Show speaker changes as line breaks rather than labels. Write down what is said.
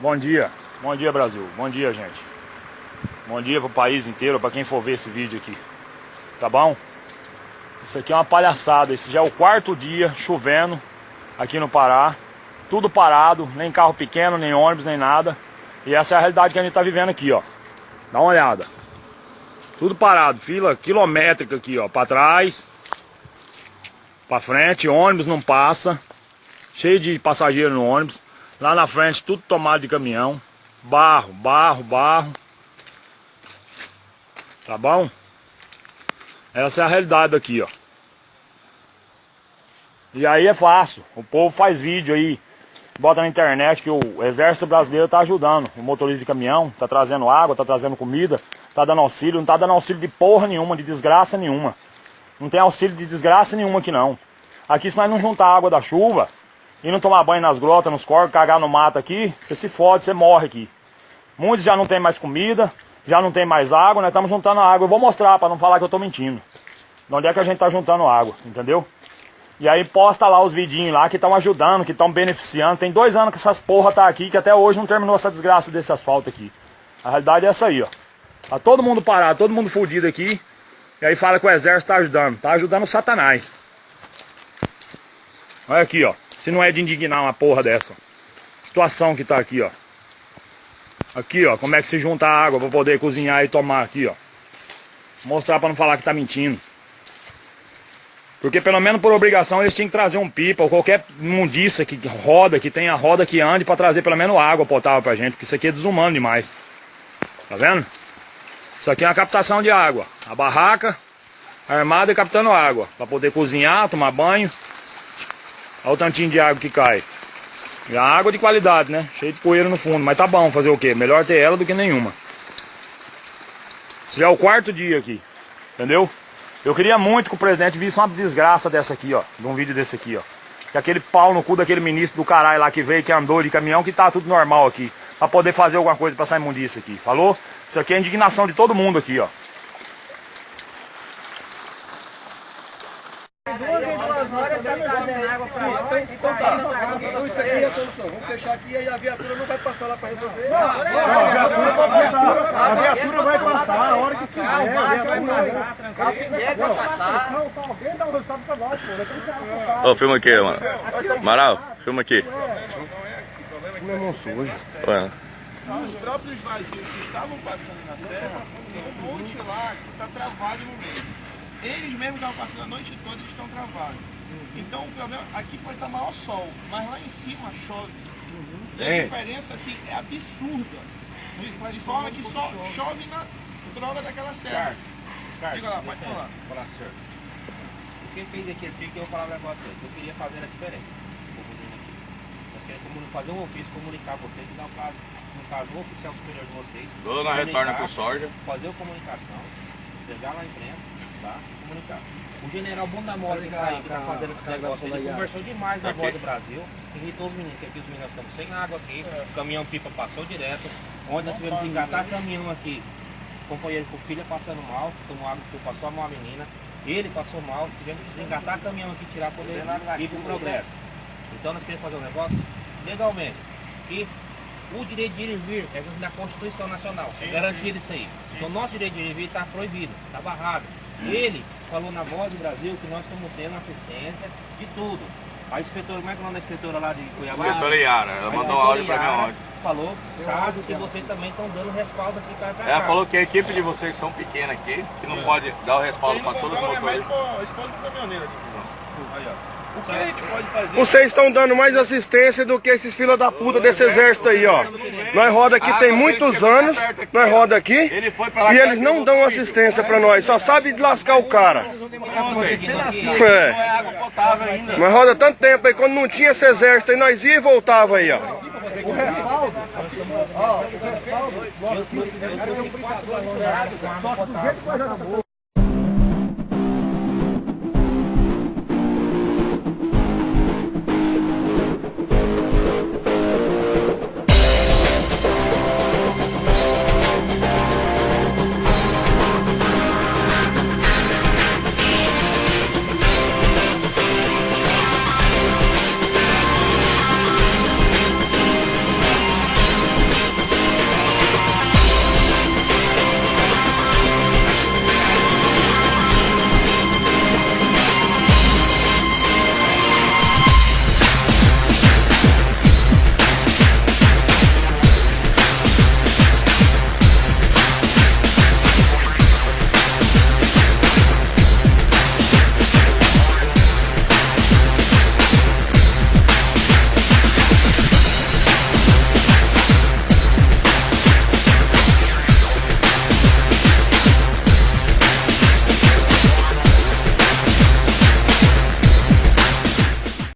Bom dia, bom dia Brasil, bom dia gente. Bom dia pro país inteiro, para quem for ver esse vídeo aqui. Tá bom? Isso aqui é uma palhaçada, esse já é o quarto dia chovendo aqui no Pará. Tudo parado, nem carro pequeno, nem ônibus, nem nada. E essa é a realidade que a gente tá vivendo aqui, ó. Dá uma olhada. Tudo parado, fila quilométrica aqui, ó, para trás, para frente, ônibus não passa. Cheio de passageiro no ônibus. Lá na frente tudo tomado de caminhão. Barro, barro, barro. Tá bom? Essa é a realidade aqui, ó. E aí é fácil. O povo faz vídeo aí. Bota na internet que o exército brasileiro tá ajudando. O motorista de caminhão tá trazendo água, tá trazendo comida, tá dando auxílio. Não tá dando auxílio de porra nenhuma, de desgraça nenhuma. Não tem auxílio de desgraça nenhuma aqui não. Aqui se nós não juntar água da chuva, e não tomar banho nas grotas, nos corpos, cagar no mato aqui, você se fode, você morre aqui. Muitos já não tem mais comida, já não tem mais água, nós estamos juntando água. Eu vou mostrar para não falar que eu estou mentindo. De onde é que a gente está juntando água, entendeu? E aí posta lá os vidinhos lá que estão ajudando, que estão beneficiando. Tem dois anos que essas porra tá aqui, que até hoje não terminou essa desgraça desse asfalto aqui. A realidade é essa aí, ó. Tá todo mundo parado, todo mundo fudido aqui. E aí fala que o exército tá ajudando. Tá ajudando o satanás. Olha aqui, ó. Se não é de indignar uma porra dessa. Situação que tá aqui, ó. Aqui, ó, como é que se junta a água para poder cozinhar e tomar aqui, ó. Mostrar para não falar que tá mentindo. Porque pelo menos por obrigação eles tinham que trazer um pipa ou qualquer mundiça que roda, que tenha roda que ande para trazer pelo menos água potável pra gente, porque isso aqui é desumano demais. Tá vendo? Isso aqui é uma captação de água. A barraca armada e captando água, para poder cozinhar, tomar banho Olha o tantinho de água que cai. E a água de qualidade, né? Cheio de poeira no fundo. Mas tá bom fazer o quê? Melhor ter ela do que nenhuma. Esse já é o quarto dia aqui. Entendeu? Eu queria muito que o presidente visse uma desgraça dessa aqui, ó. De um vídeo desse aqui, ó. Que aquele pau no cu daquele ministro do caralho lá que veio, que andou de caminhão, que tá tudo normal aqui. Pra poder fazer alguma coisa pra sair imundice aqui. Falou? Isso aqui é indignação de todo mundo aqui, ó.
Então tá. Então isso aqui é a solução. Vamos fechar aqui e a viatura não vai passar lá para resolver. Não, a viatura vai passar. A viatura vai passar a hora que quiser. A viatura vai passar. Alguém dá um resultado pra nós, pô.
Ô, filma aqui, mano. Amaral, filma aqui.
Meu irmão sujo.
Ué.
Os próprios vazios que estavam passando na serra, tem um monte lá que está travado no meio. Eles mesmos estavam passando a noite toda, eles estão travados. Então o problema, aqui pode estar maior sol, mas lá em cima chove. Uhum. E a é. diferença assim, é absurda. De, de forma que só chove na droga daquela serra. Diga lá, pode falar. Falar, senhor.
O que fez aqui assim que eu vou falar um negócio eu queria fazer era diferente. Nós queremos fazer um ofício, comunicar vocês e dar um caso, um caso oficial superior de vocês.
Dona retorna pro soja.
Fazer a comunicação, entregar lá a imprensa, tá? Comunicar. O general Bunda Mole que tá aí, que tá fazendo esse negócio, ele conversou demais na voz do Brasil, irritou os meninos, que aqui os meninos estamos sem água aqui, o caminhão pipa passou direto, onde nós tivemos que engatar caminhão aqui, companheiro com filha passando mal, tomou água que passou mal a menina, ele passou mal, tivemos que desengatar caminhão aqui, tirar poder ir para o progresso. Então nós queremos fazer um negócio legalmente, que o direito de ir e vir é da Constituição Nacional, é garantido isso aí. Então o nosso direito de ir e vir está proibido, está barrado. Ele falou na voz do Brasil que nós estamos tendo assistência de tudo. A inspetora, como é que é o nome da inspetora lá de Cuiabá?
Inspetora Yara, ela mandou um áudio para mim ontem.
Falou, caso que vocês também estão dando respaldo aqui para cá.
Ela falou que a equipe de vocês são pequena aqui, que não é. pode dar o respaldo para todos os motores.
Esposa do caminhoneiro aqui. Aí, ó. O que a gente pode fazer?
Vocês estão dando mais assistência do que esses filhos da puta desse exército aí, ó. Nós roda aqui tem muitos anos, nós roda aqui, e eles não dão assistência pra nós, só sabe lascar o cara. É. Nós roda tanto tempo aí, quando não tinha esse exército aí, nós ia e voltava aí, ó. O respaldo, ó, o respaldo, só que do jeito que nós já